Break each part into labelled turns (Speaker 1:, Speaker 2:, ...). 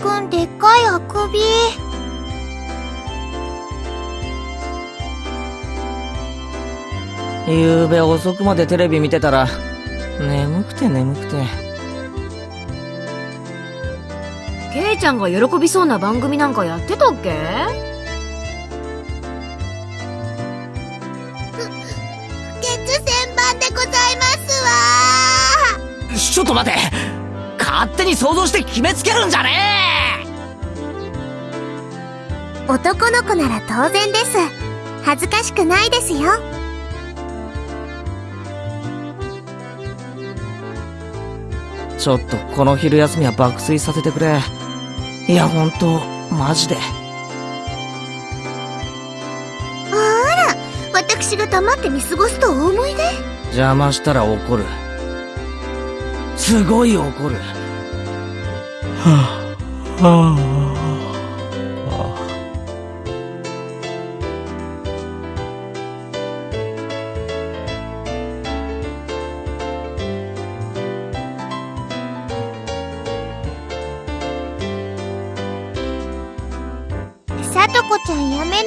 Speaker 1: くんでっかいあくび。
Speaker 2: ゆうべ遅くまでテレビ見てたら、眠くて眠くて。
Speaker 3: ケイちゃんが喜びそうな番組なんかやってたっけ？
Speaker 1: でございますわ
Speaker 2: ちょっと待て勝手に想像して決めつけるんじゃね
Speaker 1: 男の子なら当然です。恥ずかしくないですよ。
Speaker 2: えちょっとこの昼休みは爆睡させてくれ。いや、ほんと、マジで。
Speaker 1: あら、私が黙って見過ごすとお思いで
Speaker 2: 邪魔したら怒る。すごい怒る。はぁ、はぁ、
Speaker 1: ちゃんやめなよ。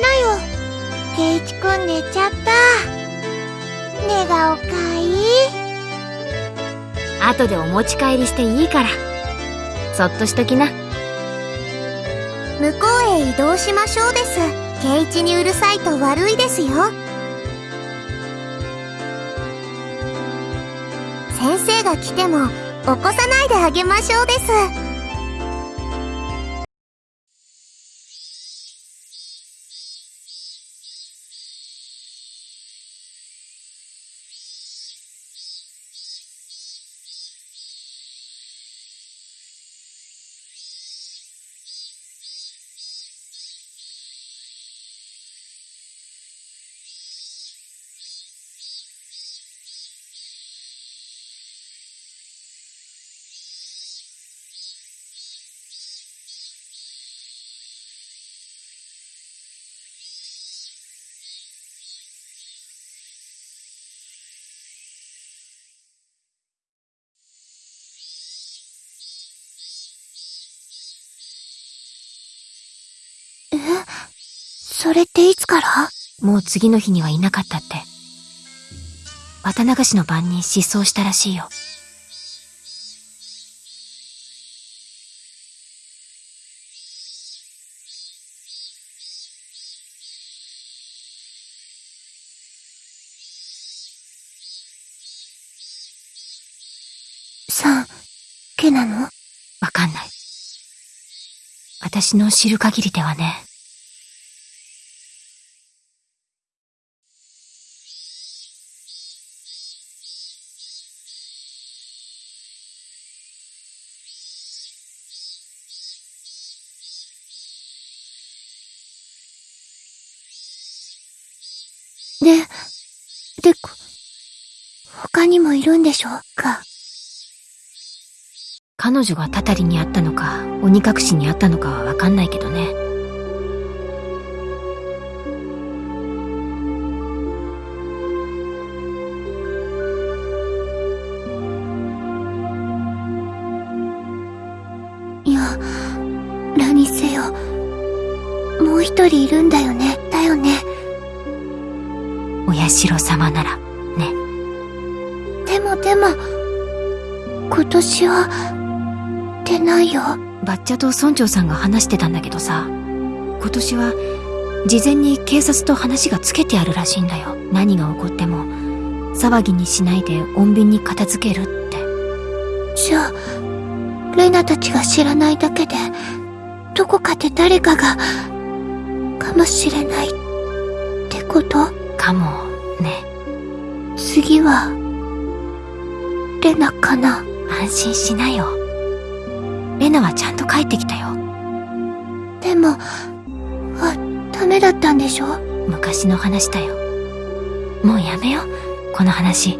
Speaker 1: ケイチくん寝ちゃった。寝顔かい？い。
Speaker 3: 後でお持ち帰りしていいから。そっとしときな。
Speaker 1: 向こうへ移動しましょうです。ケイチにうるさいと悪いですよ。先生が来ても起こさないであげましょうです。それっていつから？
Speaker 3: もう次の日にはいなかったって。綿流しの晩に失踪したらしいよ。
Speaker 1: さん、けなの？
Speaker 3: わかんない。私の知る限りではね。
Speaker 1: で、で、こ他にもいるんでしょうか？
Speaker 3: 彼女がたたりにあったのか、鬼隠しにあったのかはわかんないけどね。
Speaker 1: いや、何せよ。もう一人いるんだよね？だよね？
Speaker 3: お社様なら、
Speaker 1: 今年は、出ないよ。
Speaker 3: バッチャと村長さんが話してたんだけどさ、今年は、事前に警察と話がつけてあるらしいんだよ。何が起こっても、騒ぎにしないで穏便に片付けるって。
Speaker 1: じゃあ、レナたちが知らないだけで、どこかで誰かが、かもしれない、ってこと？
Speaker 3: かも、ね。
Speaker 1: 次は、レナかな？
Speaker 3: 安心しなよ。レナはちゃんと帰ってきたよ。
Speaker 1: でも、あ、ダメだったんでしょ？
Speaker 3: 昔の話だよ。もうやめよう、この話。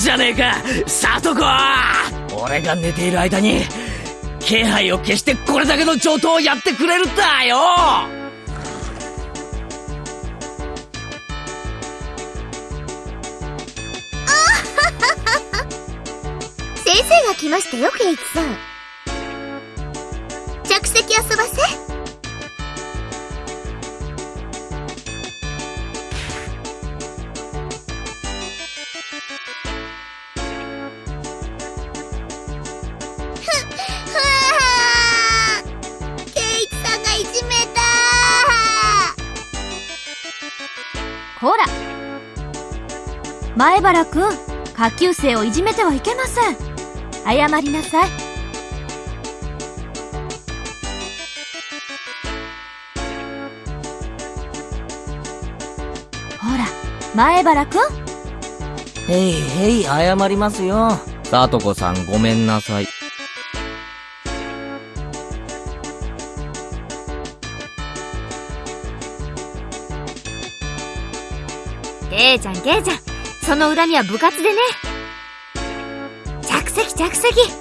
Speaker 2: じゃねえかさとこ。俺が寝ている間に気配を消してこれだけの上等をやってくれるんだよ。
Speaker 4: 先生が来ましたよケイキさん。
Speaker 5: ほら。前原くん下級生をいじめてはいけません。謝りなさい。ほら前原くん。
Speaker 2: へいへい謝りますよ。さとこさんごめんなさい。
Speaker 5: ケイちゃんケイちゃん。その恨みは部活でね。着席着席。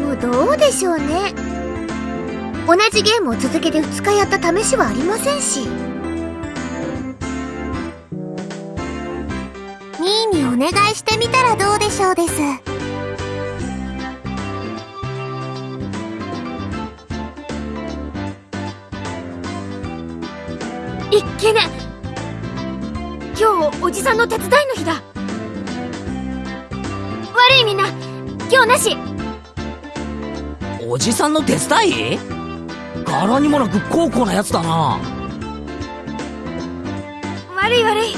Speaker 4: もどうでしょうね。同じゲームを続けて2日やった試しはありませんし。ニーにお願いしてみたらどうでしょうです。
Speaker 5: いっけね。今日おじさんの手伝いの日だ。悪いみんな。今日なし。
Speaker 2: おじさんの手伝い？柄にもなく高校なやつだな。
Speaker 5: 悪い悪い。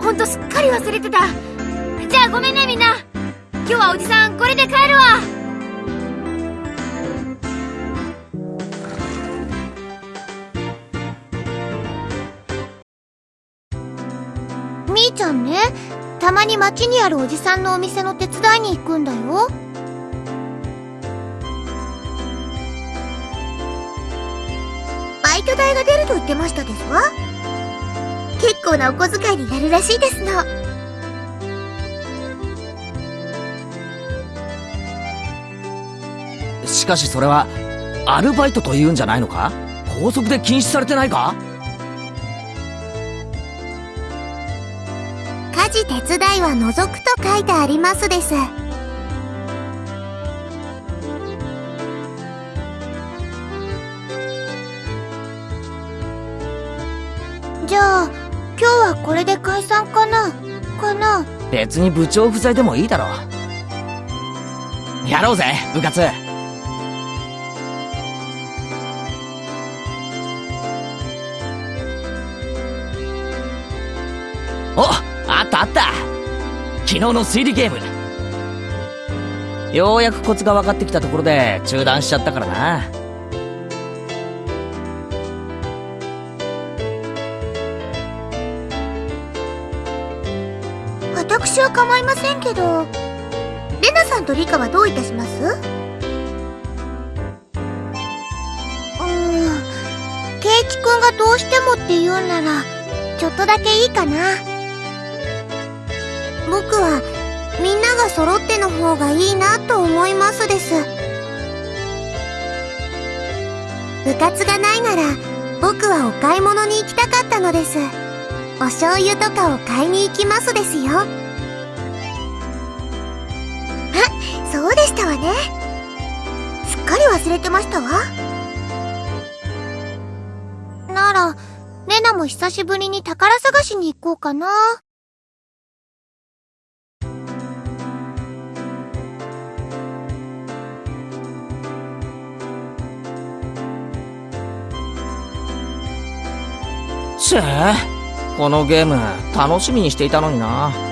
Speaker 5: ほんとすっかり忘れてた。じゃあごめんねみんな。今日はおじさんこれで帰るわ。
Speaker 4: みーちゃんねたまに街にあるおじさんのお店の手伝いに行くんだよ。代が出ると言ってましたですわ。結構なお小遣いになるらしいですの。
Speaker 2: しかしそれはアルバイトと言うんじゃないのか？校則で禁止されてないか？
Speaker 4: 家事手伝いは除くと書いてありますです解散かな？かな？
Speaker 2: 別に部長不在でもいいだろう。やろうぜ部活。おあったあった。昨日の推理ゲーム。ようやくコツが分かってきたところで中断しちゃったからな。
Speaker 1: せんけど、レナさんとリカはどういたします？うーん、ケイチくんがどうしてもって言うなら、ちょっとだけいいかな。僕は、みんなが揃っての方がいいなと思いますです。部活がないなら、僕はお買い物に行きたかったのです。お醤油とかを買いに行きますですよ。ね。すっかり忘れてましたわ。なら、レナも久しぶりに宝探しに行こうかな。
Speaker 2: ちぇこのゲーム楽しみにしていたのにな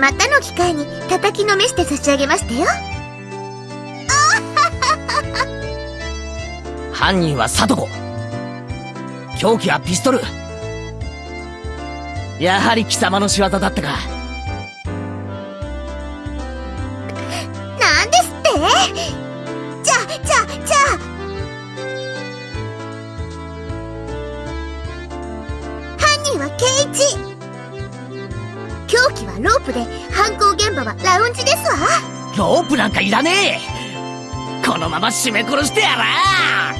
Speaker 1: またの機会に叩きのめして差し上げましたよ。
Speaker 2: 犯人はサトコ凶器はピストル。やはり貴様の仕業だったか。
Speaker 1: なん
Speaker 2: かいらねえ。このまま締め殺してやら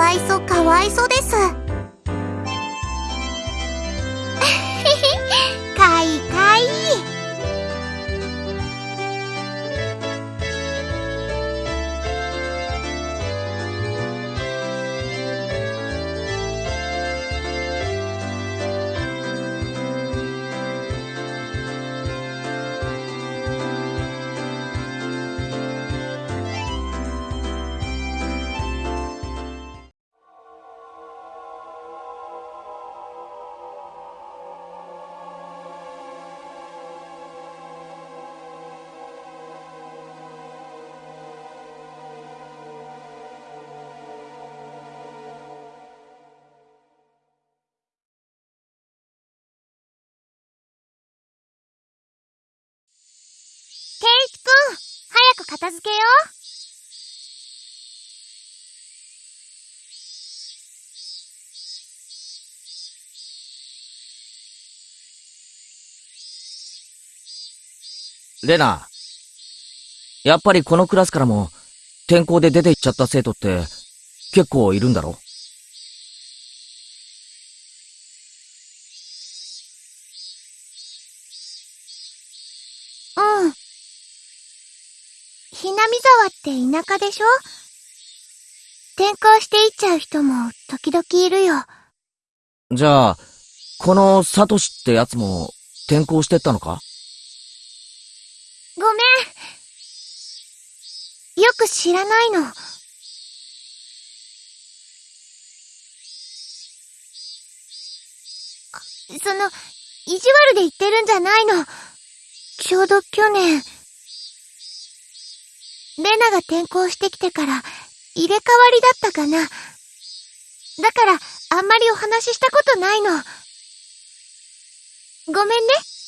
Speaker 1: わいそかわいそです。片付けよ。う
Speaker 2: レナやっぱりこのクラスからも転校で出て行っちゃった生徒って結構いるんだろ？
Speaker 1: ひなみ沢って田舎でしょ？転校していっちゃう人も時々いるよ。
Speaker 2: じゃあこのサトシってやつも転校してったのか？
Speaker 1: ごめん。よく知らないの。その、意地悪で言ってるんじゃないの。ちょうど去年、レナが転校してきてから入れ替わりだったかな。だから、あんまりお話ししたことないの。ごめんね。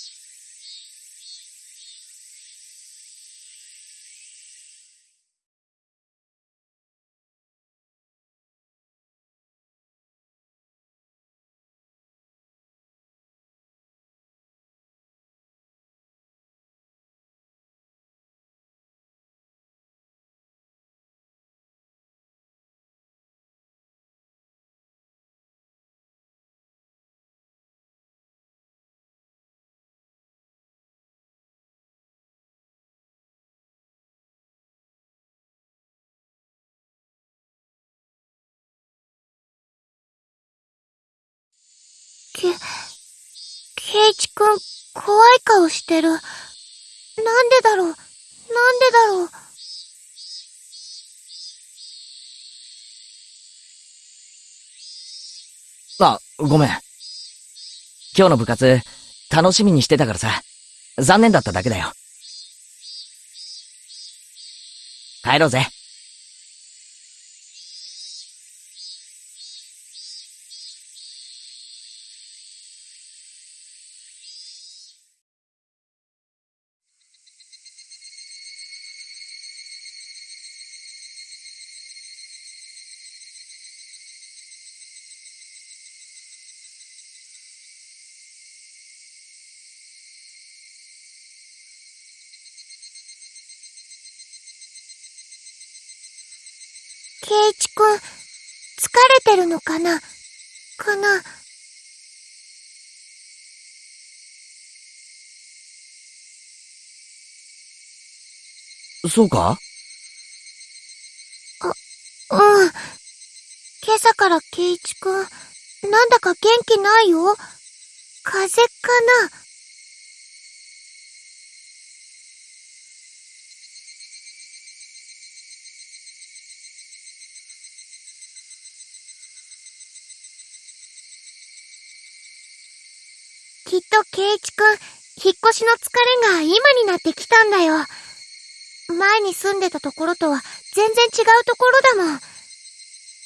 Speaker 1: け、ケイチくん、怖い顔してる。なんでだろう？なんでだろう？
Speaker 2: あ、ごめん。今日の部活、楽しみにしてたからさ。残念だっただけだよ。帰ろうぜ。そうか？
Speaker 1: うん。今朝からケイチくん、なんだか元気ないよ？風邪かな？きっとケイチくん、引っ越しの疲れが今になってきたんだよ。前に住んでたところとは全然違うところだもん。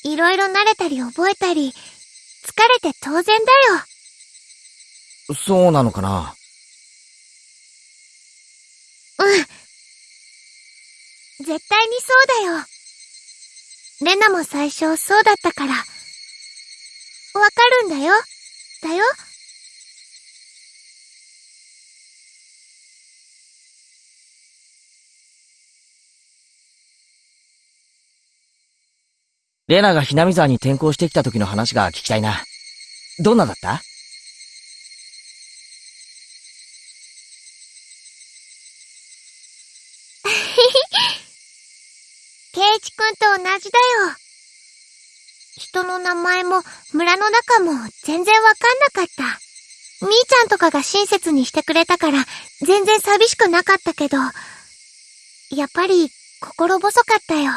Speaker 1: いろいろ慣れたり覚えたり、疲れて当然だよ。
Speaker 2: そうなのかな？
Speaker 1: うん。絶対にそうだよ。レナも最初そうだったから。わかるんだよ。だよ。
Speaker 2: レナがひなみ沢に転校してきた時の話が聞きたいな。どんなだった？
Speaker 1: ケイチくんと同じだよ。人の名前も村の中も全然わかんなかった。みーちゃんとかが親切にしてくれたから全然寂しくなかったけど、やっぱり心細かったよ。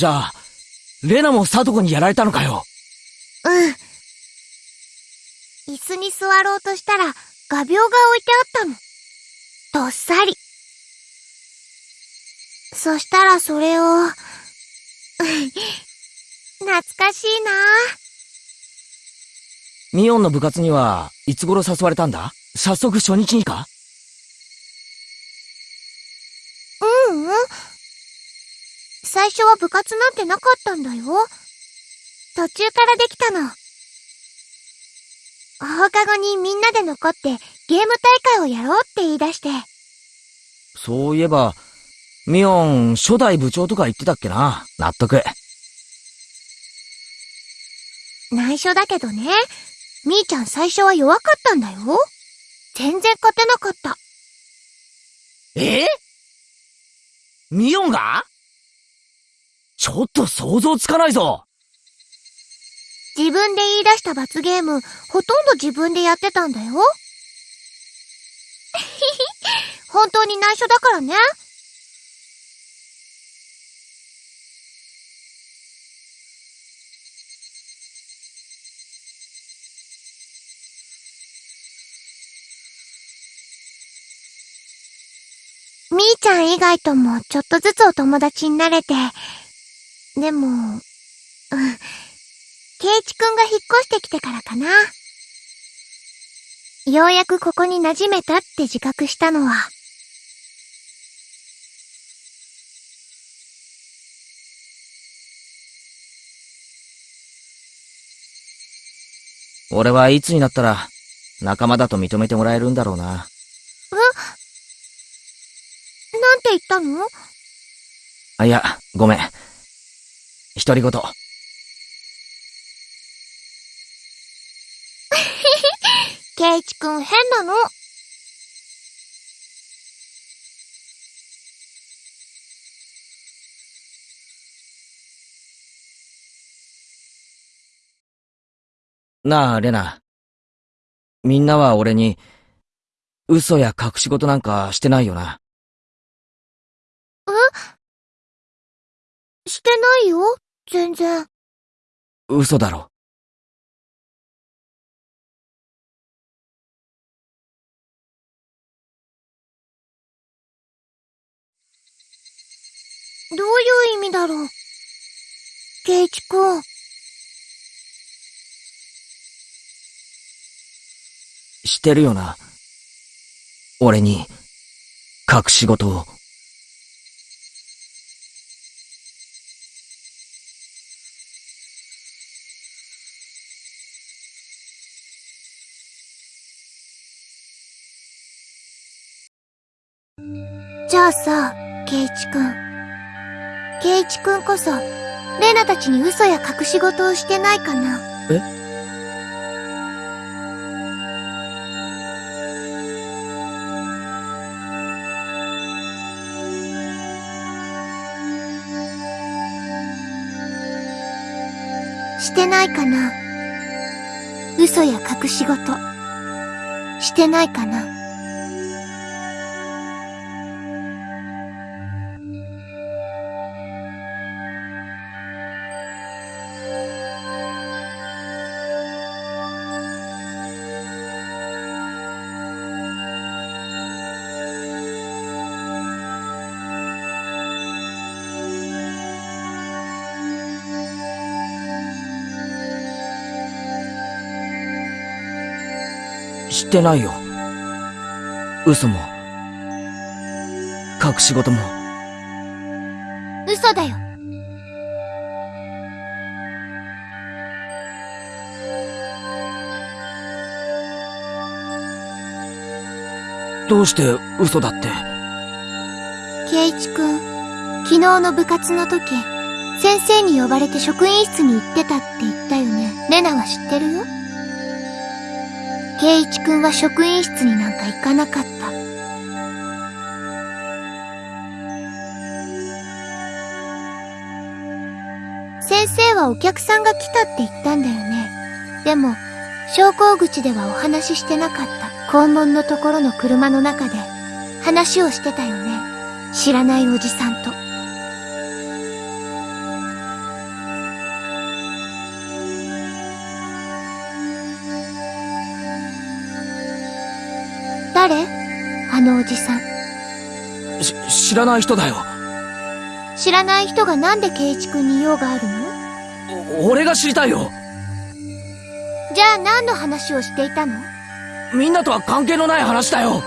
Speaker 2: じゃあ、レナもサトコにやられたのかよ？
Speaker 1: うん。椅子に座ろうとしたら画鋲が置いてあったの。どっさり。そしたらそれを、懐かしいな
Speaker 2: ミオンの部活には、いつ頃誘われたんだ？早速初日にか？
Speaker 1: 最初は部活なんてなかったんだよ。途中からできたの。放課後にみんなで残ってゲーム大会をやろうって言い出して。
Speaker 2: そういえば、ミオン、初代部長とか言ってたっけな。納得。
Speaker 1: 内緒だけどね。みーちゃん最初は弱かったんだよ。全然勝てなかった。
Speaker 2: え？ミオンが？ちょっと想像つかないぞ。
Speaker 1: 自分で言い出した罰ゲーム、ほとんど自分でやってたんだよ。本当に内緒だからね。みーちゃん以外ともちょっとずつお友達になれて、でも、うん。ケイチくんが引っ越してきてからかな。ようやくここに馴染めたって自覚したのは。
Speaker 2: 俺はいつになったら、仲間だと認めてもらえるんだろうな。
Speaker 1: なんて言ったの？
Speaker 2: あ、いや、ごめん。独り言。
Speaker 1: ケイチくん変なの。
Speaker 2: なあ、レナ。みんなは俺に、嘘や隠し事なんかしてないよな。え？
Speaker 1: してないよ。全然。
Speaker 2: 嘘だろ。
Speaker 1: どういう意味だろう？ケイチくん。
Speaker 2: してるよな。俺に、隠し事を。
Speaker 1: じゃあさ、ケイチくん。ケイチくんこそ、レナたちに嘘や隠し事をしてないかな
Speaker 2: え？
Speaker 1: してないかな嘘や隠し事。してないかな
Speaker 2: してないよ。嘘も、隠し事も。
Speaker 1: 嘘だよ。
Speaker 2: どうして嘘だって？
Speaker 1: ケイチくん、昨日の部活の時、先生に呼ばれて職員室に行ってたって言ったよね。レナは知ってるよ？ケイチくんは職員室になんか行かなかった。先生はお客さんが来たって言ったんだよね。でも、昇降口ではお話ししてなかった。校門のところの車の中で話をしてたよね。知らないおじさんと。あのおじさん。
Speaker 2: し、知らない人だよ。
Speaker 1: 知らない人がなんでケイチ君に用があるの？
Speaker 2: お俺が知りたいよ。
Speaker 1: じゃあ何の話をしていたの？
Speaker 2: みんなとは関係のない話だよ。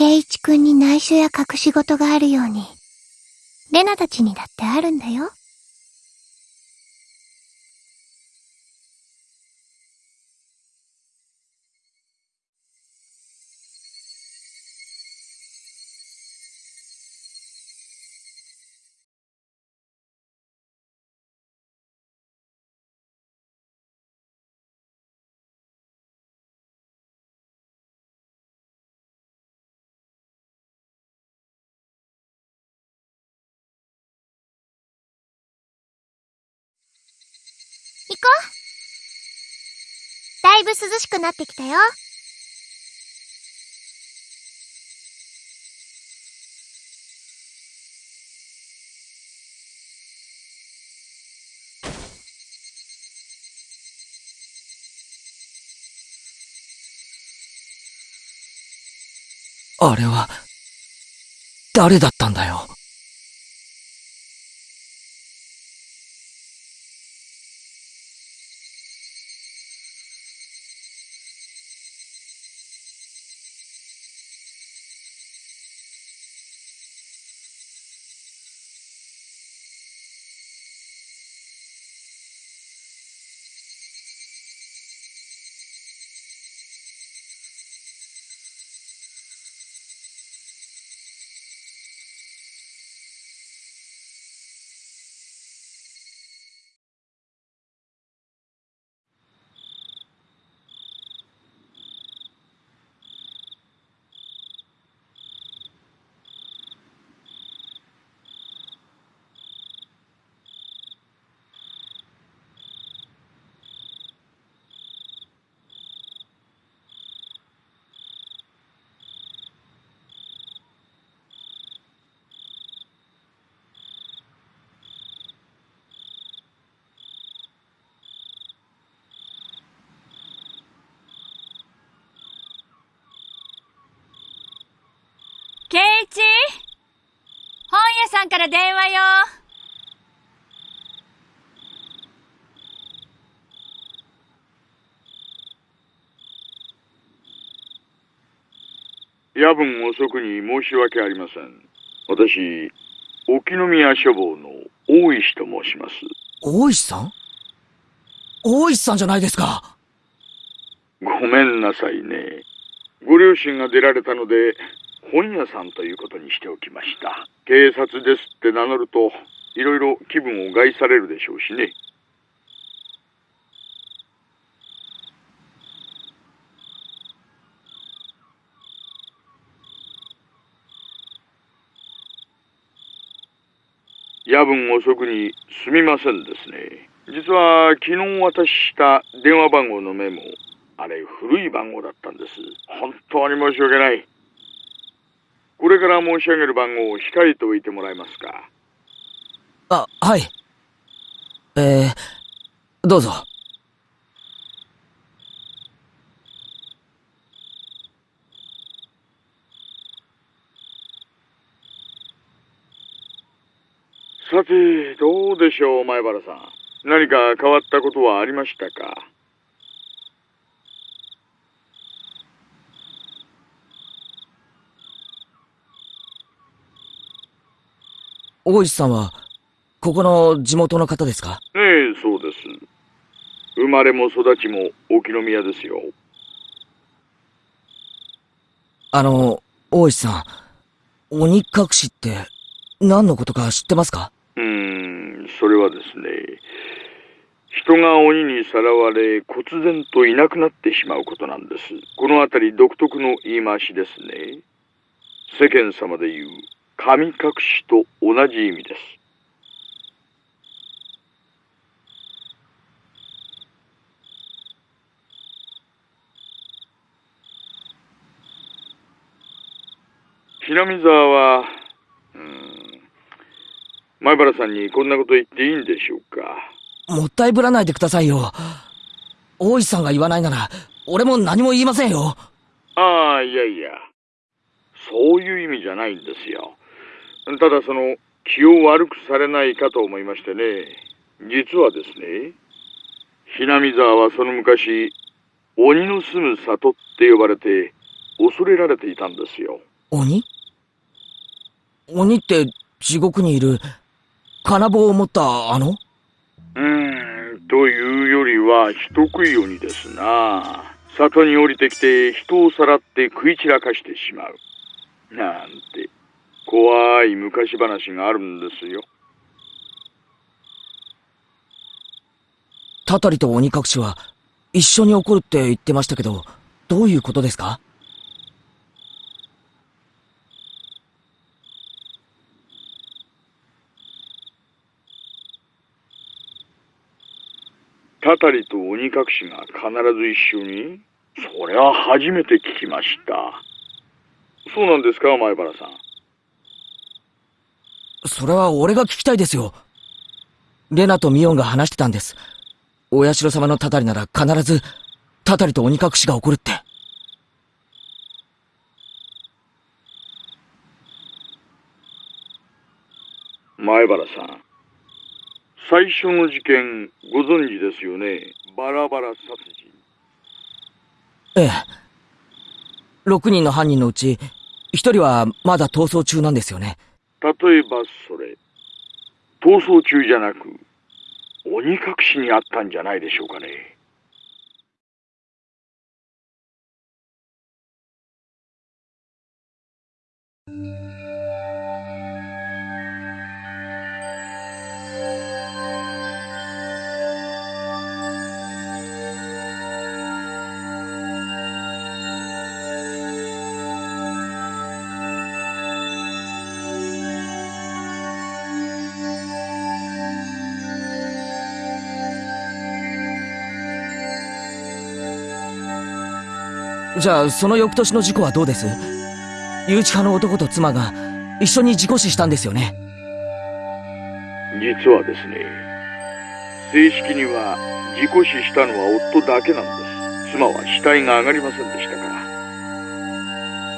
Speaker 1: ケイチ君に内緒や隠し事があるように、レナたちにだってあるんだよ。いぶ涼しくなってきたよ。
Speaker 2: あれは、誰だったんだよ？
Speaker 6: さんから電話よ。
Speaker 7: 夜分遅くに申し訳ありません。私、沖宮書房の大石と申します。
Speaker 2: 大石さん？大石さんじゃないですか。
Speaker 7: ごめんなさいね。ご両親が出られたので、本屋さんということにしておきました。警察ですって名乗ると、いろいろ気分を害されるでしょうしね。夜分遅くにすみませんですね。実は昨日渡した電話番号のメモ、あれ古い番号だったんです。本当に申し訳ない。これから申し上げる番号を控えておいてもらえますか？
Speaker 2: あ、はい。えー、どうぞ。
Speaker 7: さて、どうでしょう、前原さん。何か変わったことはありましたか？
Speaker 2: 大石さんは、ここの地元の方ですか？
Speaker 7: ええ、そうです。生まれも育ちも沖宮ですよ。
Speaker 2: あの、大石さん、鬼隠しって何のことか知ってますか？
Speaker 7: うーん、それはですね、人が鬼にさらわれ、忽然といなくなってしまうことなんです。このあたり独特の言い回しですね。世間様で言う、神隠しと同じ意味です。ひなみ沢は、うーん、前原さんにこんなこと言っていいんでしょうか？
Speaker 2: もったいぶらないでくださいよ。大石さんが言わないなら、俺も何も言いませんよ。
Speaker 7: ああ、いやいや。そういう意味じゃないんですよ。ただその、気を悪くされないかと思いましてね。実はですね、ひなみ沢はその昔、鬼の住む里って呼ばれて、恐れられていたんですよ。
Speaker 2: 鬼？鬼って地獄にいる、金棒を持ったあの？
Speaker 7: うーん、というよりは人食い鬼ですな。里に降りてきて人をさらって食い散らかしてしまう。なんて、怖い昔話があるんですよ。
Speaker 2: たたりと鬼隠しは、一緒に起こるって言ってましたけど、どういうことですか？
Speaker 7: たたりと鬼隠しが必ず一緒に？それは初めて聞きました。そうなんですか、前原さん。
Speaker 2: それは俺が聞きたいですよ。レナとミオンが話してたんです。お社様のたたりなら必ず、たたりと鬼隠しが起こるって。
Speaker 7: 前原さん。最初の事件、ご存知ですよね？バラバラ殺人。
Speaker 2: ええ。6人の犯人のうち、1人はまだ逃走中なんですよね。
Speaker 7: 例えばそれ、逃走中じゃなく、鬼隠しにあったんじゃないでしょうかね。
Speaker 2: じゃあ、その翌年の事故はどうです？誘致派の男と妻が一緒に事故死したんですよね？
Speaker 7: 実はですね、正式には事故死したのは夫だけなんです。妻は死体が上がりませんでしたから。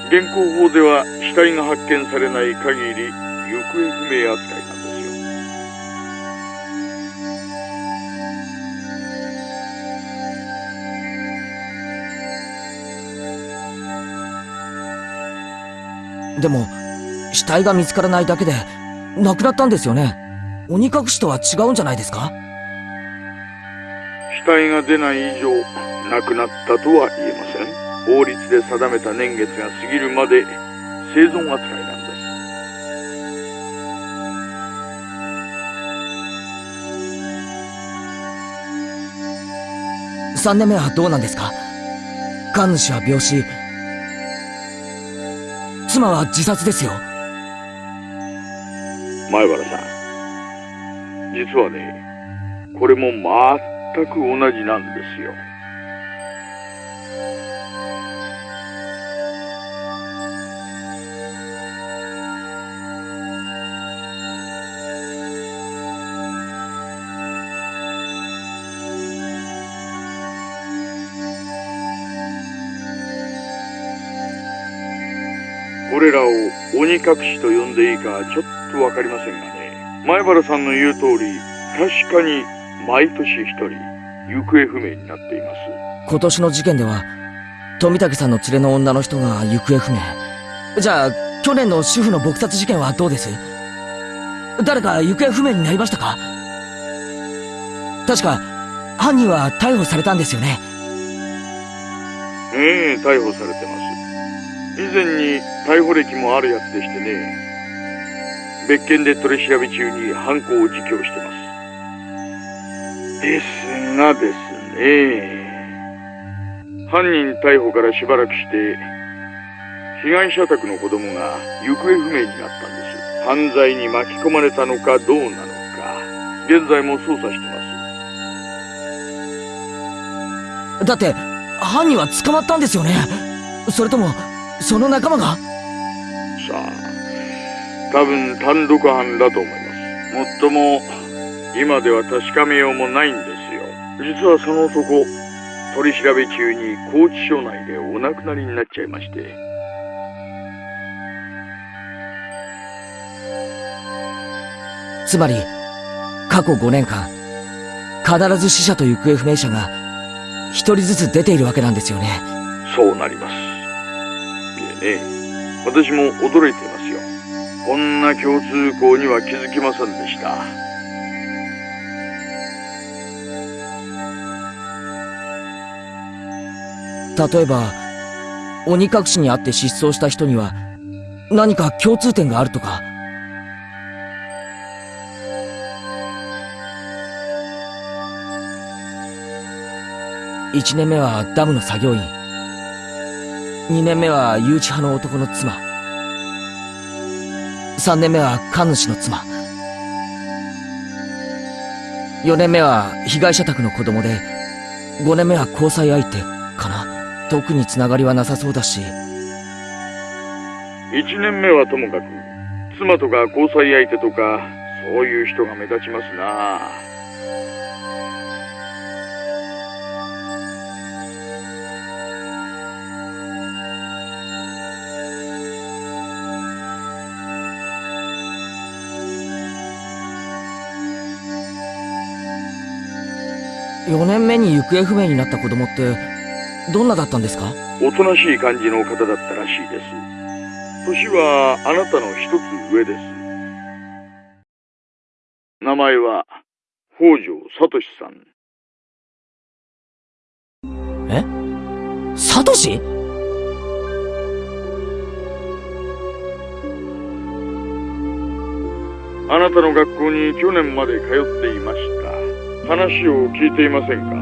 Speaker 7: 現行法では死体が発見されない限り行方不明扱い
Speaker 2: でも、死体が見つからないだけで、亡くなったんですよね。鬼隠しとは違うんじゃないですか？
Speaker 7: 死体が出ない以上、亡くなったとは言えません。法律で定めた年月が過ぎるまで生存扱いなん
Speaker 2: です。3年目はどうなんですか？神主は病死、妻は自殺ですよ。
Speaker 7: 前原さん、実はね、これも全く同じなんですよ。れらを鬼隠しと呼んでいいかちょっとわかりませんがね。前原さんの言う通り、確かに毎年一人、行方不明になっています。
Speaker 2: 今年の事件では、富武さんの連れの女の人が行方不明。じゃあ、去年の主婦の撲殺事件はどうです？誰か行方不明になりましたか？確か、犯人は逮捕されたんですよね。
Speaker 7: ええ逮捕されてます。以前に逮捕歴もあるやつでしてね別件で取り調べ中に犯行を自供してます。ですがですね犯人逮捕からしばらくして被害者宅の子供が行方不明になったんです。犯罪に巻き込まれたのかどうなのか現在も捜査して
Speaker 2: ます。だって犯人は捕まったんですよね？それともその仲間が？さ
Speaker 7: あ、多分単独犯だと思います。もっとも、今では確かめようもないんですよ。実はその男、取り調べ中に拘置所内でお亡くなりになっちゃいまして。
Speaker 2: つまり、過去5年間、必ず死者と行方不明者が、一人ずつ出ているわけなんですよね。
Speaker 7: そうなります。ええ、私も驚いていますよ。こんな共通項には気づきませんでした。
Speaker 2: 例えば、鬼隠しにあって失踪した人には、何か共通点があるとか。1年目はダムの作業員。2年目は誘致派の男の妻。3年目は神主の妻。4年目は被害者宅の子供で、5年目は交際相手かな。特につながりはなさそうだし。
Speaker 7: 1年目はともかく、妻とか交際相手とか、そういう人が目立ちますな
Speaker 2: 4年目に行方不明になった子供って、どんなだったんですか？
Speaker 7: おとなしい感じの方だったらしいです。年はあなたの一つ上です。名前は北条聡さん。
Speaker 2: サトシ
Speaker 7: あなたの学校に去年まで通っていました。話を聞いていませんか？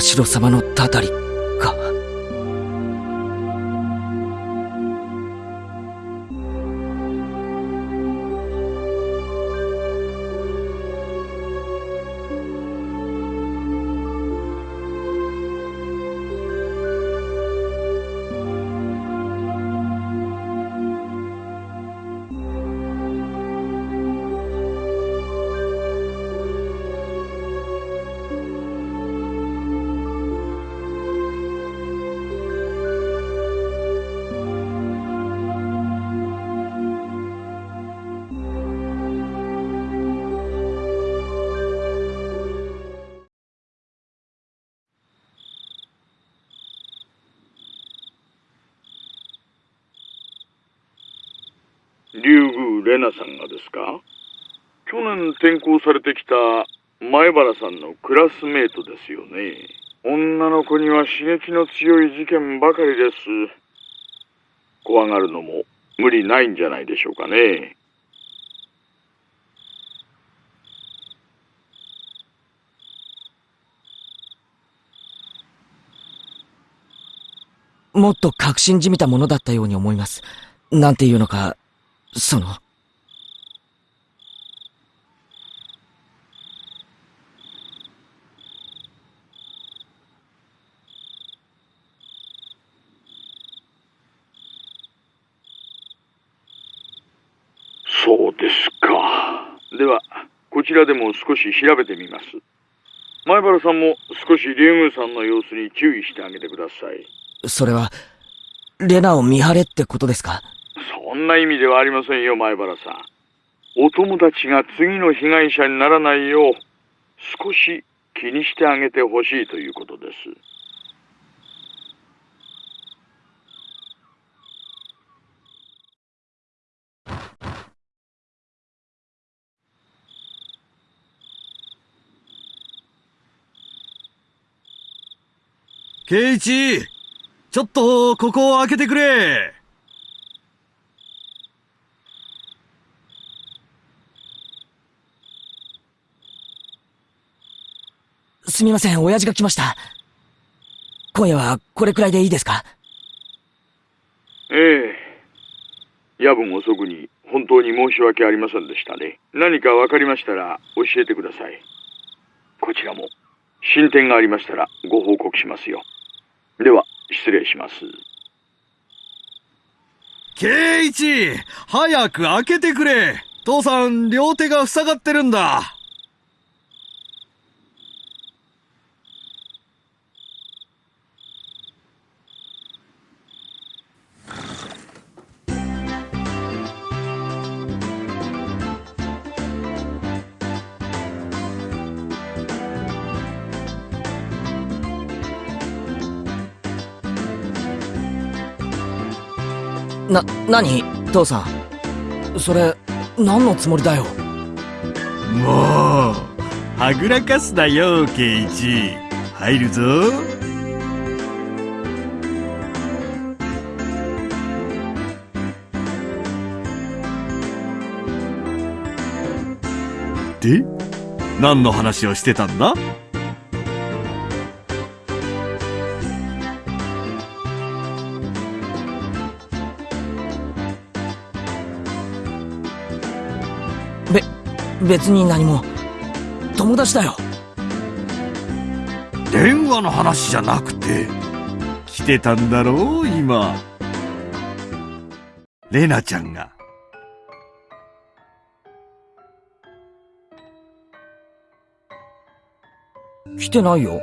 Speaker 2: 社様のたたり。か。竜宮レナさんがですか？去年転校されてきた前原さんのクラスメートですよね。女の子には刺激の強い事件ばかりです。怖がるのも無理ないんじゃないでしょうかね。もっと確信じみたものだったように思います。なんていうのか、その、
Speaker 7: そうですか。では、こちらでも少し調べてみます。前原さんも少し竜宮さんの様子に注意してあげてください。
Speaker 2: それは、レナを見張れってことですか？
Speaker 7: そんな意味ではありませんよ、前原さん。お友達が次の被害者にならないよう、少し気にしてあげてほしいということです。
Speaker 8: ケイイチちょっと、ここを開けてくれ
Speaker 2: すみません、親父が来ました。今夜はこれくらいでいいですか？
Speaker 7: ええ。夜分遅くに本当に申し訳ありませんでしたね。何かわかりましたら教えてください。こちらも進展がありましたらご報告しますよ。では、失礼します。
Speaker 8: 圭一早く開けてくれ父さん、両手が塞がってるんだ
Speaker 2: な、何？父さん。それ、何のつもりだよ？
Speaker 8: もう、はぐらかすなよ、ケイチ入るぞ。で何の話をしてたんだ？
Speaker 2: 別に何も。友達だよ。
Speaker 8: 電話の話じゃなくててたんだろう、今。レナちゃんが。
Speaker 2: 来てないよ。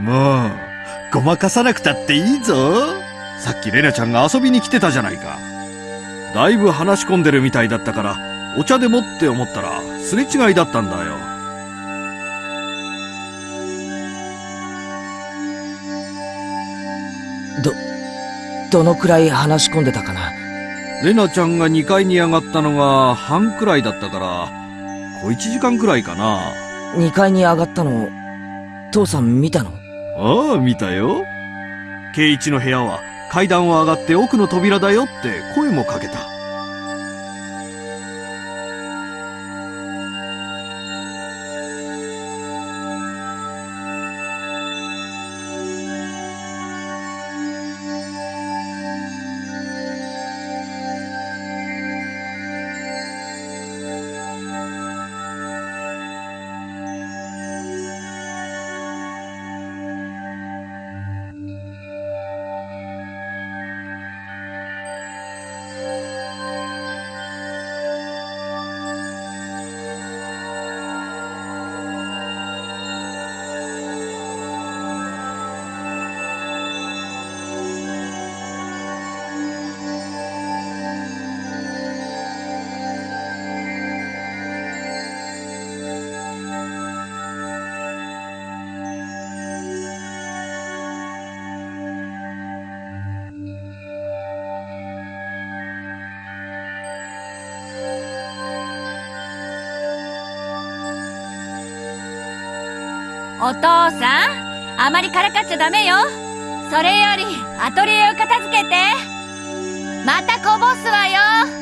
Speaker 8: もう、ごまかさなくたっていいぞ。さっきレナちゃんが遊びに来てたじゃないか。だいぶ話し込んでるみたいだったから、お茶でもって思ったら、すれ違いだったんだよ。
Speaker 2: ど、どのくらい話し込んでたかな？
Speaker 8: レナちゃんが2階に上がったのが半くらいだったから、小1時間くらいかな。
Speaker 2: 2階に上がったの、父さん見たの？
Speaker 8: ああ、見たよ。圭一の部屋は階段を上がって奥の扉だよって声もかけた。
Speaker 6: お父さん、あまりからかっちゃダメよ。それより、アトリエを片付けて。またこぼすわよ。